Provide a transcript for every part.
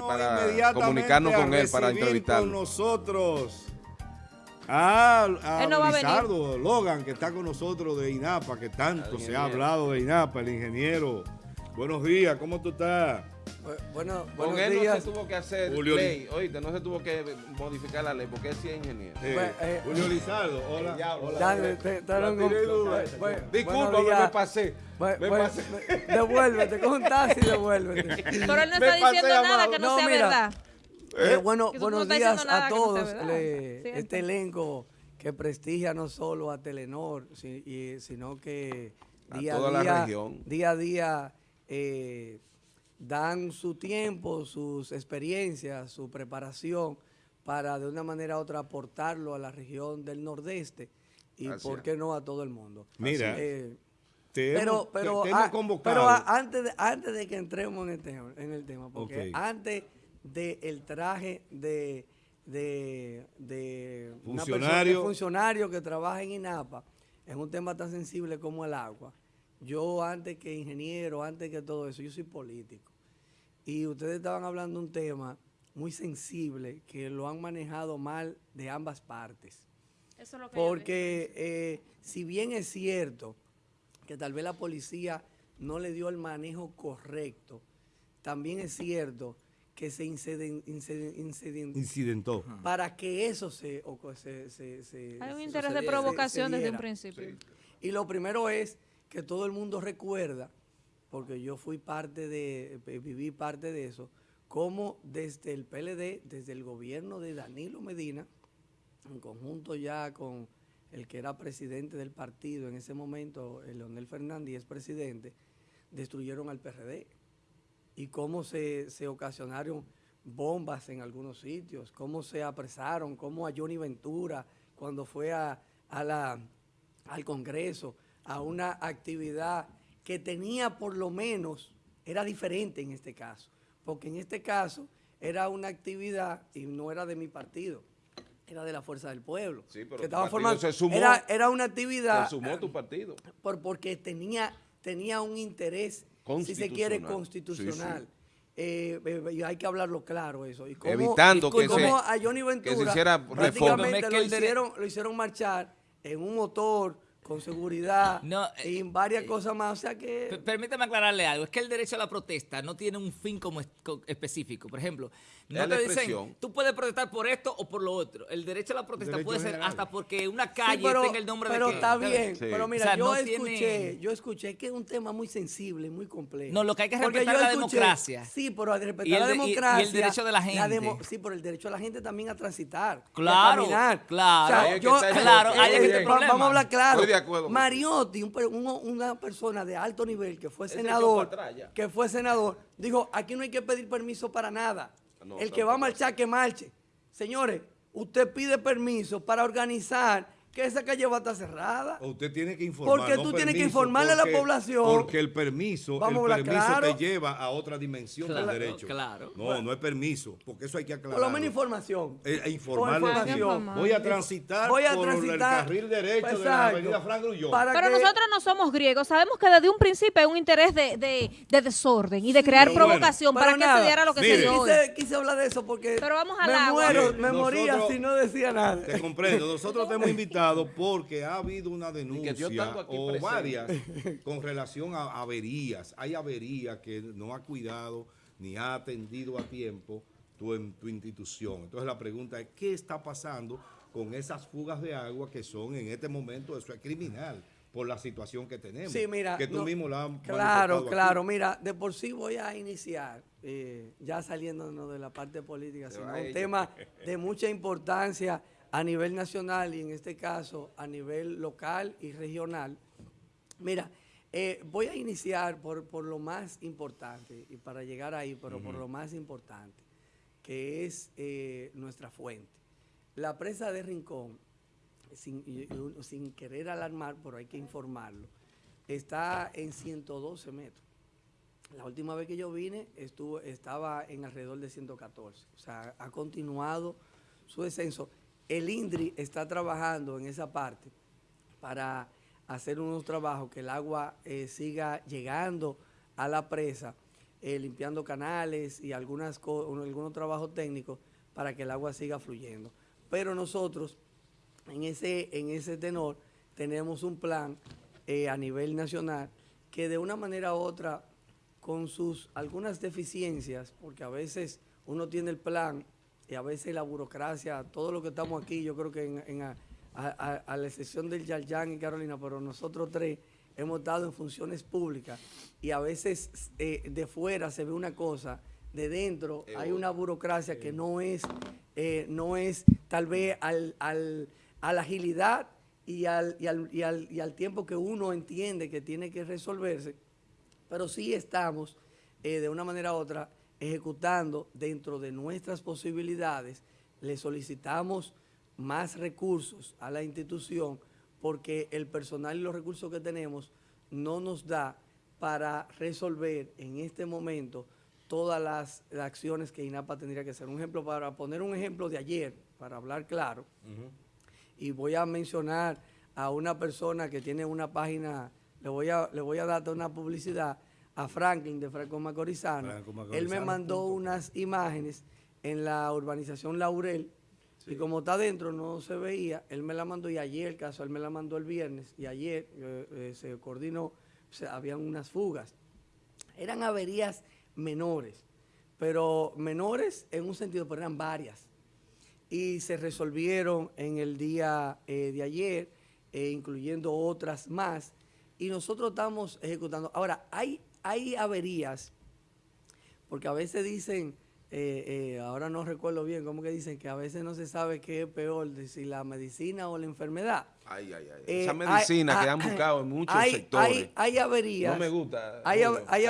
para comunicarnos con él, para entrevistarlo. con nosotros a, a Logan, que está con nosotros de INAPA, que tanto se ha hablado de INAPA, el ingeniero. Buenos días, ¿cómo tú estás? Bueno, Con él no se tuvo que hacer ley, oíste, no se tuvo que modificar la ley porque él sí es ingeniero. Eh, Julio Lizardo, hola. Disculpa, me pasé. me pasé. Devuélvete, con un taxi, devuélvete. Pero él no está diciendo nada que no, sea verdad. Eh, eh, bueno, buenos días a todos. este elenco que prestigia no solo a Telenor, sino que día a, día, día a día eh, dan su tiempo, sus experiencias, su preparación para de una manera u otra aportarlo a la región del nordeste y por qué no a todo el mundo. Mira, pero, pero, pero antes, de, antes de que entremos en el tema, en el tema porque antes del traje de, de, funcionario. funcionario que trabaja en INAPA, es un tema tan sensible como el agua. Yo antes que ingeniero, antes que todo eso, yo soy político. Y ustedes estaban hablando de un tema muy sensible que lo han manejado mal de ambas partes. Eso es lo que Porque eh, si bien es cierto que tal vez la policía no le dio el manejo correcto, también es cierto que se incidentó. Para que eso se... Hay un interés de provocación desde un principio. Y lo primero es que todo el mundo recuerda, porque yo fui parte de, viví parte de eso, como desde el PLD, desde el gobierno de Danilo Medina, en conjunto ya con el que era presidente del partido en ese momento, el Leonel Fernández, es presidente, destruyeron al PRD y cómo se, ocasionaron bombas en algunos sitios, cómo se apresaron, cómo a Johnny Ventura, cuando fue a, la, al Congreso, a una actividad que tenía por lo menos, era diferente en este caso, porque en este caso era una actividad y no era de mi partido, era de la Fuerza del Pueblo. Sí, pero que estaba formando, era, era una actividad... Se sumó tu partido. Por, porque tenía, tenía un interés si se quiere, constitucional. Eh, eh, hay que hablarlo claro eso. Y Evitando que, se, a Johnny Ventura hiciera prácticamente lo, hicieron, lo hicieron marchar en un motor con seguridad y en varias eh, cosas más. O sea que... Permítame aclararle algo. Es que el derecho a la protesta no tiene un fin como específico. Por ejemplo, no te dicen, tú puedes protestar por esto o por lo otro. El derecho a la protesta puede ser hasta porque una calle tenga el nombre de Pero está bien. Pero mira, yo escuché, yo escuché que es un tema muy sensible, muy complejo. No, lo que hay que respetar es la democracia. Sí, pero respetar la democracia. Y el derecho de la gente. sí, pero el derecho de la gente también a transitar. Claro, a caminar. claro. claro, eh, vamos a hablar claro. Mariotti, una persona de alto nivel que fue senador, que fue senador, dijo, aquí no hay que pedir permiso para nada. El que va a marchar, que marche. Señores, usted pide permiso para organizar que esa calle va a estar cerrada. usted tiene que informar. Porque tú tienes que informarle a la población. Porque el permiso, el permiso te lleva a otra dimensión del derecho. Claro. No, no es permiso, porque eso hay que aclarar. Por lo menos información. Eh, eh información. Voy a transitar Voy a por el carril derecho de la avenida Frank Grullón. Pero nosotros no somos griegos. Sabemos que desde un principio hay un interés de, de, desorden y de crear provocación para que se diera lo que se dio quise, quise hablar de eso porque pero vamos a me muero, me moría si no decía nada. Te comprendo. Nosotros te hemos invitado porque ha habido una denuncia o varias con relación a averías. Hay averías que no ha cuidado ni ha atendido a tiempo tu, institución. Entonces la pregunta es, ¿qué está pasando con esas fugas de agua que son en este momento, eso es criminal? por la situación que tenemos. Sí, mira. Que tú mismo la has Claro, claro. Mira, de por sí voy a iniciar, eh, ya saliéndonos de la parte política, sino un tema de mucha importancia a nivel nacional y en este caso a nivel local y regional. Mira, eh, voy a iniciar por, lo más importante y para llegar ahí, pero por lo más importante, que es eh, nuestra fuente. La presa de Rincón, sin, querer alarmar, pero hay que informarlo, está en 112 metros. La última vez que yo vine estuvo, estaba en alrededor de 114. O sea, ha continuado su descenso el INDRI está trabajando en esa parte para hacer unos trabajos que el agua eh, siga llegando a la presa, eh, limpiando canales y algunas algunos trabajos técnicos para que el agua siga fluyendo. Pero nosotros, en ese, en ese tenor, tenemos un plan eh, a nivel nacional que de una manera u otra, con sus algunas deficiencias, porque a veces uno tiene el plan y a veces la burocracia, todo lo que estamos aquí, yo creo que en, a, la excepción del Yalyan y Carolina, pero nosotros tres hemos estado en funciones públicas y a veces eh, de fuera se ve una cosa, de dentro hay una burocracia que no es, eh, no es tal vez al, al, a la agilidad y al, y, al, y, al, y al, tiempo que uno entiende que tiene que resolverse, pero sí estamos eh, de una manera u otra ejecutando dentro de nuestras posibilidades, le solicitamos más recursos a la institución porque el personal y los recursos que tenemos no nos da para resolver en este momento todas las, acciones que INAPA tendría que hacer. Un ejemplo, para poner un ejemplo de ayer, para hablar claro, y voy a mencionar a una persona que tiene una página, le voy a, le voy a dar una publicidad, a Franklin de Franco Macorizano. Él me mandó unas imágenes en la urbanización Laurel, y como está adentro no se veía, él me la mandó y ayer, el caso, él me la mandó el viernes y ayer eh, eh, se coordinó, habían unas fugas. Eran averías menores, pero menores en un sentido, pero eran varias. Y se resolvieron en el día eh, de ayer, incluyendo otras más, y nosotros estamos ejecutando. Ahora, hay, hay averías, porque a veces dicen eh, eh, ahora no recuerdo bien cómo que dicen que a veces no se sabe qué es peor, si la medicina o la enfermedad. Ay, ay, ay. Esa eh, medicina que han buscado en muchos sectores. Hay, averías. No me gusta. Hay,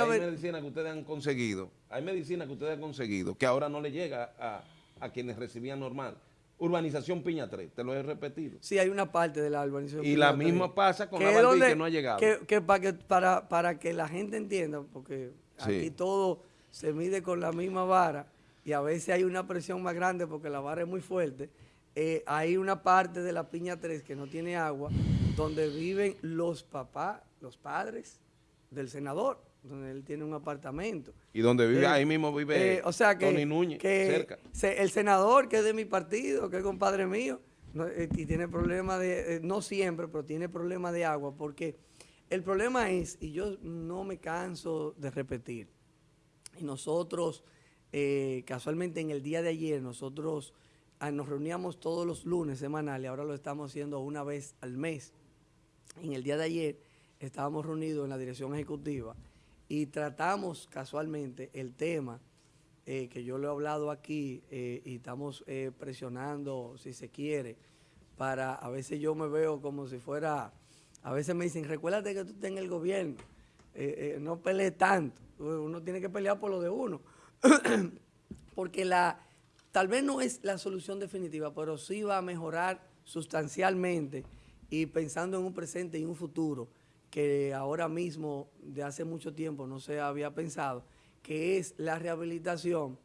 medicina que ustedes han conseguido. Hay medicina que ustedes han conseguido que ahora no le llega a, a quienes recibían normal. Urbanización Piña 3, te lo he repetido. Sí, hay una parte de la urbanización Y la misma pasa con la que no ha llegado. Que, para, que para, para que la gente entienda, porque aquí todo se mide con la misma vara y a veces hay una presión más grande porque la vara es muy fuerte. Eh, hay una parte de la Piña 3 que no tiene agua, donde viven los papás, los padres del senador, donde él tiene un apartamento. Y donde vive, eh, ahí mismo vive eh, o sea que, Tony Núñez, cerca. el senador que es de mi partido, que es compadre mío, y tiene problemas de, no siempre, pero tiene problemas de agua, porque el problema es, y yo no me canso de repetir, y nosotros, eh, casualmente en el día de ayer, nosotros ah, nos reuníamos todos los lunes semanales, ahora lo estamos haciendo una vez al mes. En el día de ayer estábamos reunidos en la dirección ejecutiva y tratamos casualmente el tema eh, que yo le he hablado aquí eh, y estamos presionando, si se quiere, para, a veces yo me veo como si fuera, a veces me dicen, recuérdate que tú estás en el gobierno, no pelees tanto. Uno tiene que pelear por lo de uno. Porque la, tal vez no es la solución definitiva, pero sí va a mejorar sustancialmente y pensando en un presente y un futuro que ahora mismo, de hace mucho tiempo, no se había pensado, que es la rehabilitación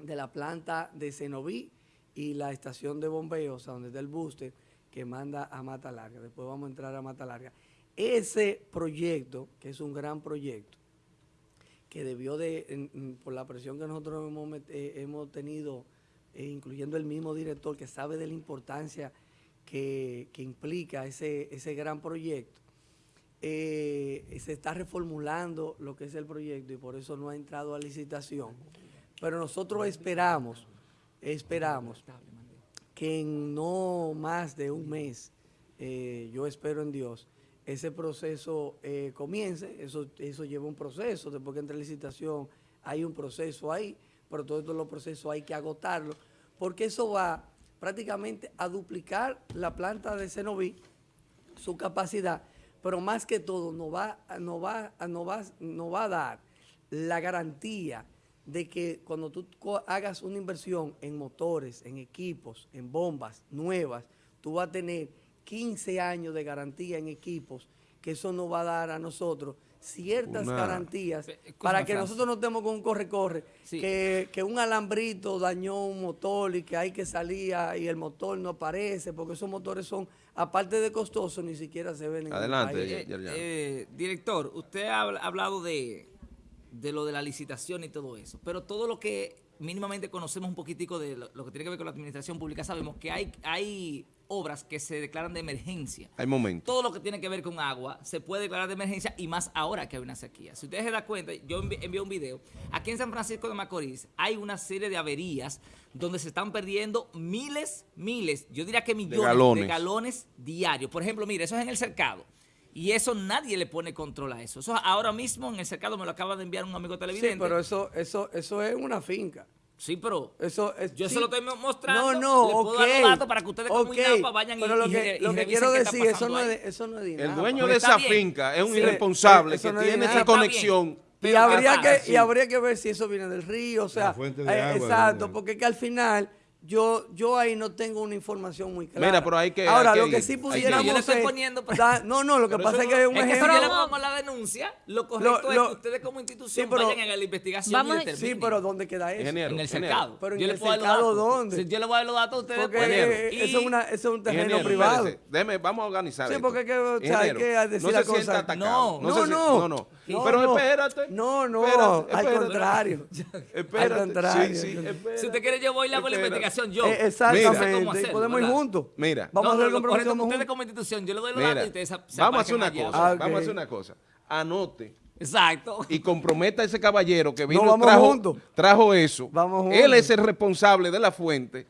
de la planta de Cenoví y la estación de bombeos, donde está el booster, que manda a Mata Larga. Después vamos a entrar a Mata Larga. Ese proyecto, que es un gran proyecto, que debió de, por la presión que nosotros hemos, eh, tenido, eh, incluyendo el mismo director que sabe de la importancia que, implica ese, ese gran proyecto, eh, se está reformulando lo que es el proyecto y por eso no ha entrado a licitación. Pero nosotros esperamos, esperamos que en no más de un mes, yo espero en Dios, ese proceso eh, comience, eso, eso lleva un proceso, después que entre licitación hay un proceso ahí, pero todos los procesos hay que agotarlo, porque eso va prácticamente a duplicar la planta de Cenoví, su capacidad, pero más que todo nos va, no va, va, va a dar la garantía de que cuando tú hagas una inversión en motores, en equipos, en bombas nuevas, tú vas a tener 15 años de garantía en equipos, que eso nos va a dar a nosotros ciertas garantías para que nosotros no estemos con un corre-corre, que, un alambrito dañó un motor y que hay que salir y el motor no aparece, porque esos motores son, aparte de costosos, ni siquiera se ven en Adelante, el país. Eh, eh, director, usted ha hablado de, de lo de la licitación y todo eso. Pero todo lo que mínimamente conocemos un poquitico de lo, que tiene que ver con la administración pública, sabemos que hay, hay obras que se declaran de emergencia. Hay momentos. Todo lo que tiene que ver con agua se puede declarar de emergencia y más ahora que hay una sequía. Si ustedes se dan cuenta, yo envié un video. Aquí en San Francisco de Macorís hay una serie de averías donde se están perdiendo miles, miles, yo diría que millones de galones, de galones diarios. Por ejemplo, mire, eso es en el cercado. Y eso nadie le pone control a eso. Eso ahora mismo en el cercado me lo acaba de enviar un amigo televidente. Sí, pero eso, eso, eso es una finca. Sí, pero eso es, yo se lo estoy mostrando. No, no, le puedo dar los datos para que ustedes como INAPA vayan pero y, lo que, lo que quiero decir, eso no, es, eso no es de El dueño de esa finca es un irresponsable que tiene esa conexión. Y habría, que, y habría que ver si eso viene del río, o sea, eh, exacto, porque que al final yo, yo ahí no tengo una información muy clara. Mira, pero hay que. Ahora, lo que sí pudiéramos. Yo le estoy poniendo. no, no, lo que pasa es que es un ejemplo. Que si le pongo la denuncia, lo correcto es que ustedes como institución vayan a la investigación vamos, y Sí, pero ¿dónde queda eso? en el cercado. Pero en el cercado, ¿dónde? yo le voy a dar los datos a ustedes. Porque eso, es una, eso es un terreno privado. Déjeme, vamos a organizar. Sí, porque hay que decir la cosa. No, no, no. No, Pero espérate. No, no, al contrario. Al contrario. Si usted quiere, yo voy y hago la investigación yo. Eh, Exactamente. podemos ir juntos. Mira. Vamos a hacer el compromiso ustedes como institución, yo le doy los datos y ustedes se Vamos a hacer una cosa. Vamos a hacer una cosa. Anote. Exacto. Y comprometa a ese caballero que vino y trajo, trajo eso. Vamos Él es el responsable de la fuente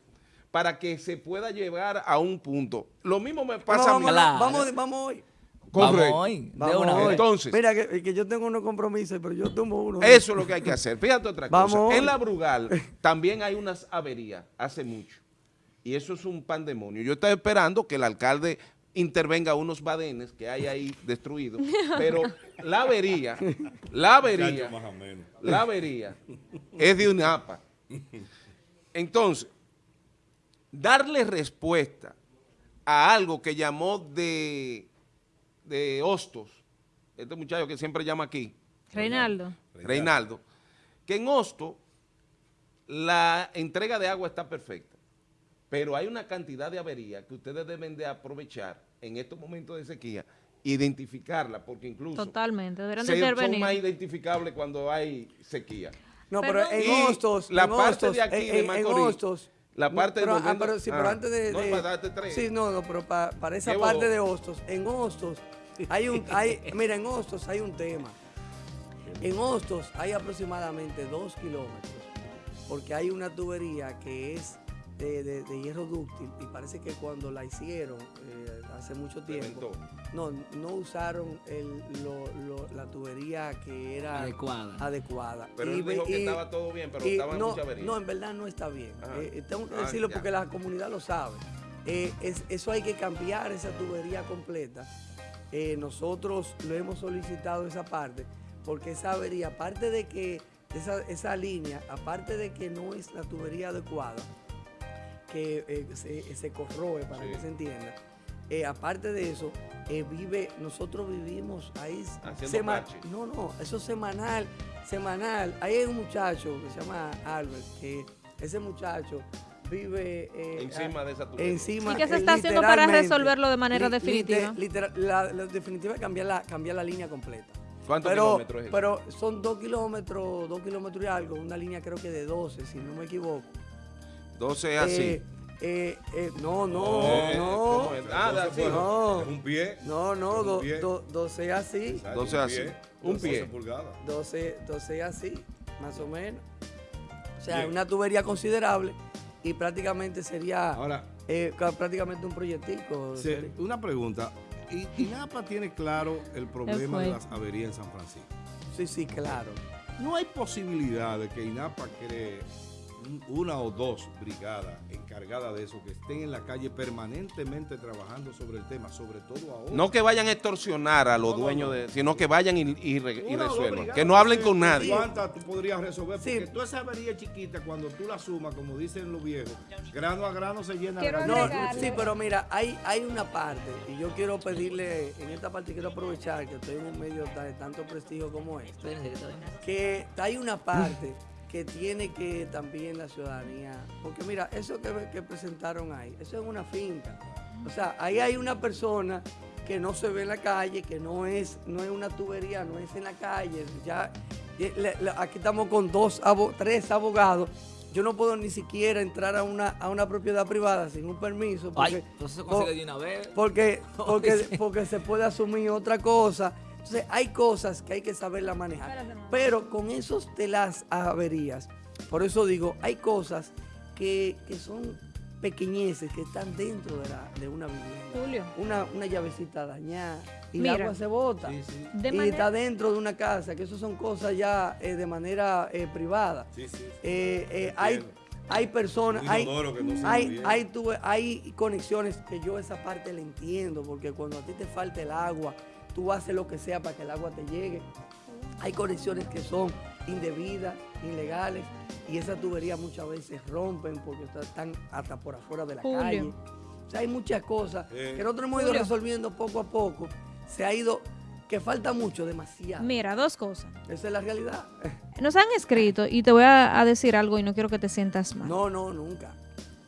para que se pueda llevar a un punto. Lo mismo me pasa a mí. Vamos, vamos hoy. Vamos hoy. Vamos hoy. Entonces. Mira, que, que, yo tengo unos compromisos, pero yo tomo uno. Eso es lo que hay que hacer. Fíjate otra cosa. En la Brugal también hay unas averías hace mucho. Y eso es un pandemonio. Yo estoy esperando que el alcalde intervenga unos badenes que hay ahí destruidos, pero la avería, la avería, la avería es de un APA. Entonces, darle respuesta a algo que llamó de, de Hostos, este muchacho que siempre llama aquí. Reinaldo. Reinaldo. Que en Hostos la entrega de agua está perfecta. Pero hay una cantidad de averías que ustedes deben de aprovechar en estos momentos de sequía, identificarla, porque incluso Totalmente, deberán de son más identificables cuando hay sequía. No, pero, en Hostos, la en parte de aquí de Macorís, la parte pero, de ah, pero, sí, pero ah, antes de, no, para tres. Sí, no, no, pero para, para esa parte de Hostos, en Hostos hay un, hay, mira, en Hostos hay un tema. En Hostos hay aproximadamente dos kilómetros, porque hay una tubería que es de, hierro dúctil y parece que cuando la hicieron eh, hace mucho tiempo, no, no usaron el, la tubería que era adecuada. Pero él dijo que estaba todo bien, pero estaba no, mucha avería. No, en verdad no está bien. Eh, eh, tengo que ah, decirlo porque la comunidad lo sabe. eso hay que cambiar esa tubería completa. Nosotros lo hemos solicitado esa parte porque esa avería, aparte de que esa, esa línea, aparte de que no es la tubería adecuada, que eh, se, corroe, para que se entienda. Eh, aparte de eso, eh, vive, nosotros vivimos ahí semanal. No, no, eso es semanal, semanal. Ahí hay un muchacho que se llama Albert, que ese muchacho vive encima de esa Encima, ¿Y qué se está haciendo para resolverlo de manera definitiva? la, definitiva es cambiar la, cambiar la línea completa. ¿Cuántos kilómetros es Pero son dos kilómetros, dos kilómetros y algo, una línea creo que de 12, si no me equivoco. 12 es así. Eh, eh, eh, no, no, eh, no. Ah, así. No. Un pie. No, no, do, do, 12 así. 12 así. Un pie. 12, 12 así, más o menos. O sea, una tubería considerable y prácticamente sería Ahora, eh, prácticamente un proyectico. una pregunta. ¿INAPA tiene claro el problema de las averías en San Francisco? Sí, sí, claro. No hay posibilidad de que INAPA cree una o dos brigadas encargadas de eso que estén en la calle permanentemente trabajando sobre el tema, sobre todo ahora. No que vayan a extorsionar a los dueños, de, sino que vayan y, resuelvan. Que no hablen con nadie. ¿Cuántas tú podrías resolver? Porque toda esa avería chiquita, cuando tú la sumas, como dicen los viejos, grano a grano se llena. No, sí, pero mira, hay, hay una parte, y yo quiero pedirle, en esta parte quiero aprovechar que estoy en un medio de tanto prestigio como este, que hay una parte que tiene que también la ciudadanía, porque mira, eso que, presentaron ahí, eso es una finca. O sea, ahí hay una persona que no se ve en la calle, que no es, no es una tubería, no es en la calle, ya, aquí estamos con dos, tres abogados. Yo no puedo ni siquiera entrar a una, a una propiedad privada sin un permiso. Porque, entonces se consigue de una vez. Porque, porque, porque se puede asumir otra cosa. Entonces hay cosas que hay que saberla manejar. Pero con esos de las averías, por eso digo, hay cosas que, que son pequeñeces que están dentro de, la, de una vivienda. Julio. Una, una llavecita dañada y el agua se bota. y está dentro de una casa, que eso son cosas ya eh, de manera eh, privada. Eh, hay, hay personas, hay, hay, hay, hay conexiones que yo esa parte la entiendo, porque cuando a ti te falta el agua, tú haces lo que sea para que el agua te llegue. Hay conexiones que son indebidas, ilegales, y esas tuberías muchas veces rompen porque están hasta por afuera de la calle. O sea, hay muchas cosas que nosotros hemos ido resolviendo poco a poco. Se ha ido, que falta mucho, demasiado. Mira, dos cosas. Esa es la realidad. Nos han escrito, y te voy a, decir algo y no quiero que te sientas mal. No, no, nunca.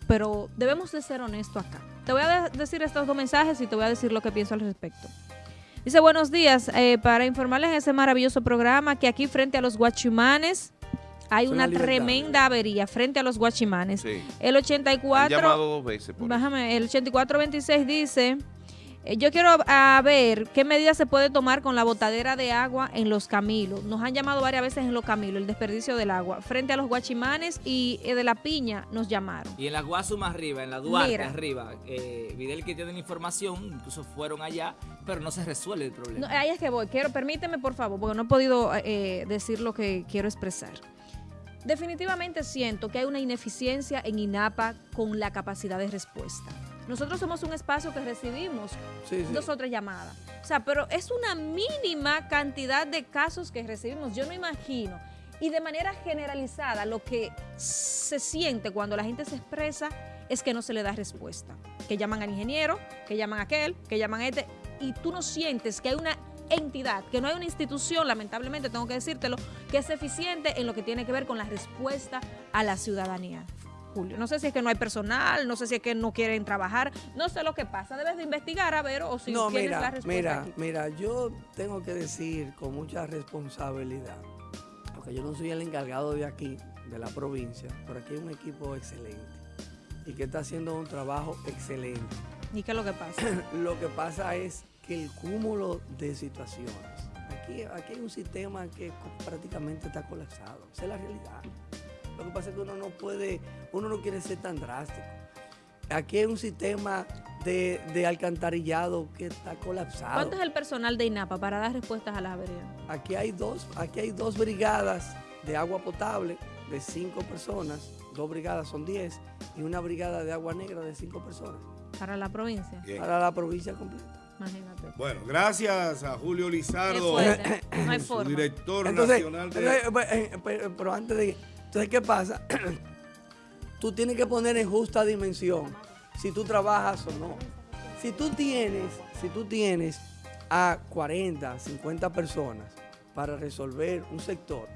Pero debemos de ser honestos acá. Te voy a decir estos dos mensajes y te voy a decir lo que pienso al respecto. Dice, buenos días, eh, para informarles en ese maravilloso programa que aquí frente a los guachimanes hay una, tremenda avería frente a los guachimanes. El 84... llamado dos veces bájame, el 8426 dice... Eh, yo quiero ver qué medidas se puede tomar con la botadera de agua en los camilos. Nos han llamado varias veces en los camilos, el desperdicio del agua. Frente a los guachimanes y eh, de la piña nos llamaron. Y en la Guasuma arriba, en la Duarte arriba, eh, Videl que tienen información, incluso fueron allá, pero no se resuelve el problema. ahí es que voy. Quiero, permíteme por favor, porque no he podido decir lo que quiero expresar. Definitivamente siento que hay una ineficiencia en INAPA con la capacidad de respuesta. Nosotros somos un espacio que recibimos dos o tres llamadas. O sea, pero es una mínima cantidad de casos que recibimos. Yo no imagino. Y de manera generalizada, lo que se siente cuando la gente se expresa es que no se le da respuesta. Que llaman al ingeniero, que llaman a aquel, que llaman a este, y tú no sientes que hay una entidad, que no hay una institución, lamentablemente tengo que decírtelo, que es eficiente en lo que tiene que ver con la respuesta a la ciudadanía. Julio. No sé si es que no hay personal, no sé si es que no quieren trabajar, no sé lo que pasa. Debes de investigar a ver o si no, tienes la respuesta. Mira, mira, yo tengo que decir con mucha responsabilidad, porque yo no soy el encargado de aquí, de la provincia, pero aquí hay un equipo excelente y que está haciendo un trabajo excelente. ¿Y qué es lo que pasa? lo que pasa es que el cúmulo de situaciones, aquí, aquí hay un sistema que prácticamente está colapsado, esa es la realidad. Lo que pasa es que uno no puede, uno no quiere ser tan drástico. Aquí hay un sistema de, alcantarillado que está colapsado. ¿Cuánto es el personal de INAPA para dar respuestas a las averías? Aquí hay dos, aquí hay dos brigadas de agua potable de cinco personas, dos brigadas son diez, y una brigada de agua negra de cinco personas. ¿Para la provincia? Para la provincia completa. Imagínate. Bueno, gracias a Julio Lizardo, director nacional de... Eh, eh, pero antes de entonces, ¿qué pasa? tú tienes que poner en justa dimensión si tú trabajas o no. Si tú tienes, si tú tienes a 40, 50 personas para resolver un sector,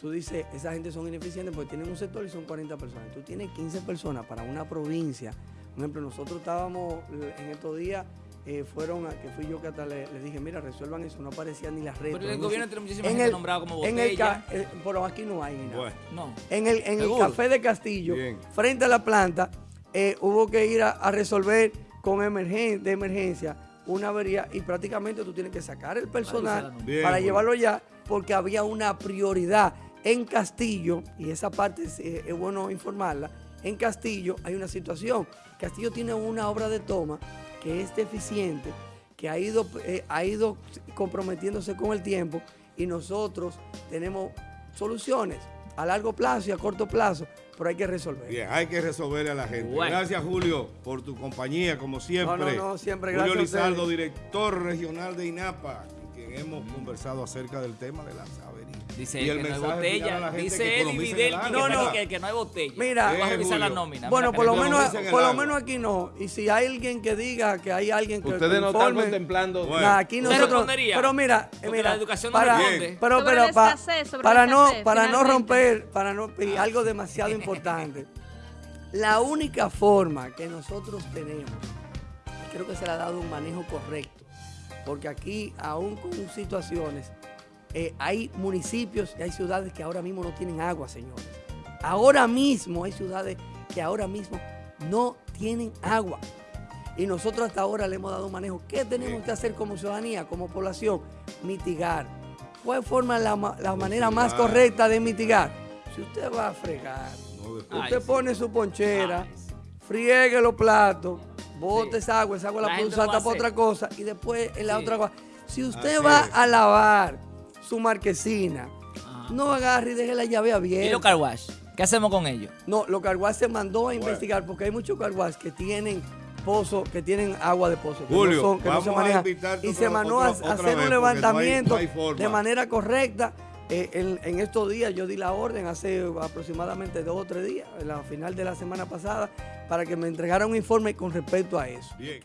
tú dices, esa gente son ineficientes porque tienen un sector y son 40 personas. Tú tienes 15 personas para una provincia. Por ejemplo, nosotros estábamos en estos días eh, fueron a, que fui yo que hasta le, dije, mira, resuelvan eso, no aparecía ni las redes. Pero en el gobierno tiene muchísima gente nombrada como botella. En el, eh, pero aquí no hay ni nada. No. En el, en el café de Castillo, frente a la planta, eh, hubo que ir a, resolver con emergen, de emergencia una avería y prácticamente tú tienes que sacar el personal para llevarlo ya porque había una prioridad. En Castillo, y esa parte es, es bueno informarla, en Castillo hay una situación. Castillo tiene una obra de toma que es deficiente, que ha ido, eh, ha ido comprometiéndose con el tiempo y nosotros tenemos soluciones a largo plazo y a corto plazo, pero hay que resolver. Bien, hay que resolver a la gente. Gracias, Julio, por tu compañía, como siempre. No, no, no siempre gracias. Julio Lizardo, director regional de INAPA, con quien hemos conversado acerca del tema de las Dice y el que no hay botella. Dice él y Videl no, no, que, que, no hay botella. Mira, vas a avisar la nómina. Bueno, por, lo menos, por lo menos aquí no. Y si hay alguien que diga que hay alguien que Ustedes no están contemplando. Bueno. aquí nosotros, pero mira, mira, la educación para, no Pero, pero, para no, para no romper, para no y algo demasiado importante. La única forma que nosotros tenemos, creo que se le ha dado un manejo correcto, porque aquí, aún con situaciones eh, hay municipios y hay ciudades que ahora mismo no tienen agua, señores. Ahora mismo hay ciudades que ahora mismo no tienen agua. Y nosotros hasta ahora le hemos dado un manejo. ¿Qué tenemos que hacer como ciudadanía, como población? Mitigar. ¿Cuál forma la, la manera más correcta de mitigar? Si usted va a fregar, usted pone su ponchera, friegue los platos, bote esa agua, esa agua la, puede usar para otra cosa y después en la otra agua. Si usted va a lavar su marquesina, no agarre y deje la llave abierta. ¿Y los carwash? ¿Qué hacemos con ellos? No, los carwash se mandó a investigar porque hay muchos carwash que tienen pozo, que tienen agua de pozo, que Julio, no, son, que no se manejan. Y se mandó a hacer un levantamiento de manera correcta. Eh, en, estos días yo di la orden hace aproximadamente dos o tres días, en la final de la semana pasada, para que me entregara un informe con respecto a eso. Bien.